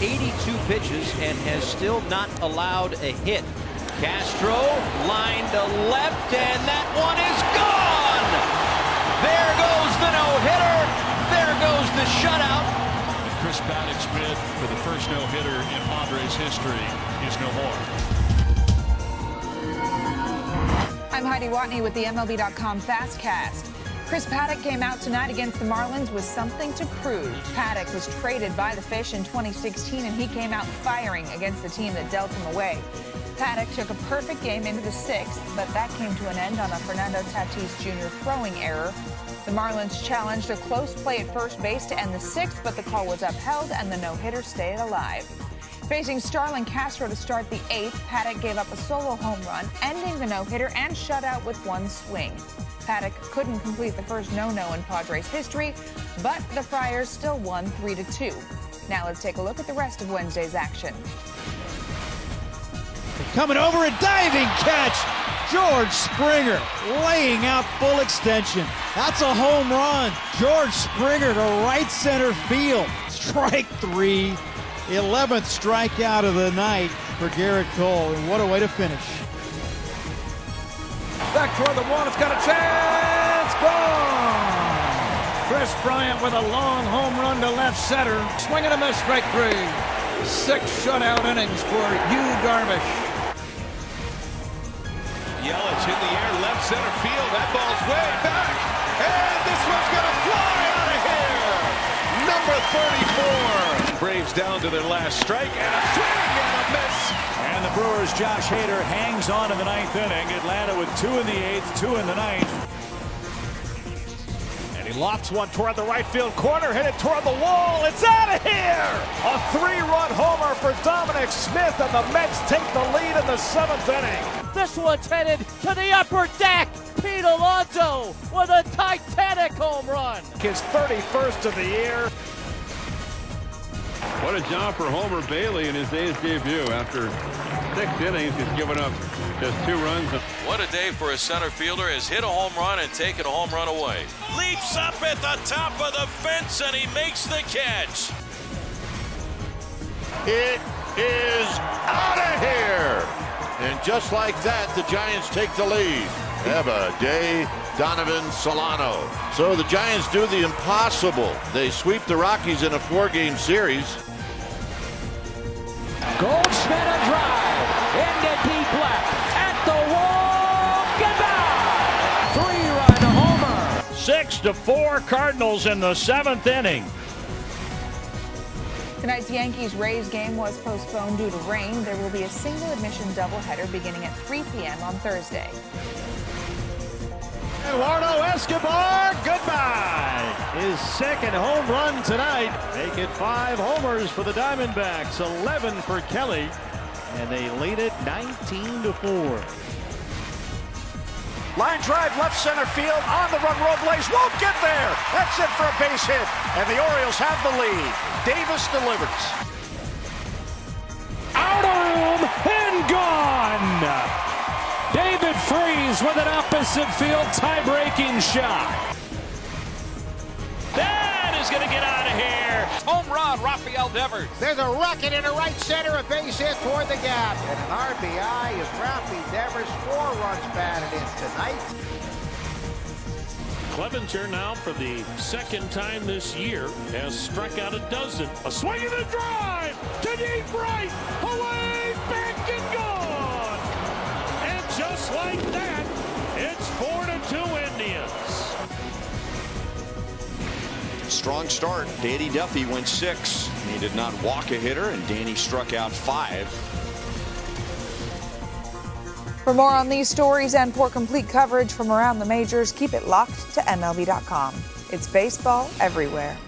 82 pitches and has still not allowed a hit. Castro line to left, and that one is gone! There goes the no-hitter. There goes the shutout. Chris Paddack's bid for the first no-hitter in Padres history is no more. I'm Heidi Watney with the MLB.com Fastcast. Chris Paddack came out tonight against the Marlins with something to prove. Paddack was traded by the Fish in 2016, and he came out firing against the team that dealt him away. Paddack took a perfect game into the sixth, but that came to an end on a Fernando Tatis Jr. throwing error. The Marlins challenged a close play at first base to end the sixth, but the call was upheld and the no-hitter stayed alive. Facing Starlin Castro to start the eighth, Paddack gave up a solo home run, ending the no-hitter and shutout with one swing. Paddack couldn't complete the first no-no in Padres history, but the Friars still won 3-2. Now let's take a look at the rest of Wednesday's action. Coming over a diving catch. George Springer laying out full extension. That's a home run. George Springer to right center field. Strike three. 11th strikeout of the night for Gerrit Cole. And what a way to finish. Back toward the wall. It's got a chance. Gone. Kris Bryant with a long home run to left center. Swing and a miss, strike three. Six shutout innings for Yu Darvish. Yelich in the air, left center field. That ball's way back. And this one's going to fly out of here. Number 34. Braves down to their last strike and a swing and a miss. And the Brewers' Josh Hader hangs on in the ninth inning. Atlanta with two in the eighth, two in the ninth. And he lofts one toward the right field corner, hit it toward the wall. It's out of here! A three-run homer for Dominic Smith, and the Mets take the lead in the seventh inning. This one's headed to the upper deck. Pete Alonso with a titanic home run. His 31st of the year. What a job for Homer Bailey in his day's debut. After six innings, he's given up just two runs. What a day for a center fielder has hit a home run and taken a home run away. Leaps up at the top of the fence and he makes the catch. It is out of here. And just like that, the Giants take the lead. Have a day, Donovan Solano. So the Giants do the impossible. They sweep the Rockies in a four-game series. Goldschmidt a drive into deep left at the wall. Goodbye. Three-run homer. Six to four Cardinals in the seventh inning. Tonight's Yankees-Rays game was postponed due to rain. There will be a single-admission doubleheader beginning at 3 p.m. on Thursday. Eduardo Escobar, goodbye. His second home run tonight. Make it five homers for the Diamondbacks, 11 for Kelly, and they lead it 19 to 4. Line drive left center field on the run. Robles won't get there. That's it for a base hit. And the Orioles have the lead. Davis delivers. Opposite field tie-breaking shot. That is going to get out of here. Home run, Rafael Devers. There's a rocket in the right center, a base hit toward the gap. And an RBI of Rafi Devers. Four runs batted in tonight. Clevinger now for the second time this year has struck out a dozen. A swing and a drive to deep right. Away, Strong start. Danny Duffy went six. He did not walk a hitter, and Danny struck out five. For more on these stories and for complete coverage from around the majors, keep it locked to MLB.com. It's baseball everywhere.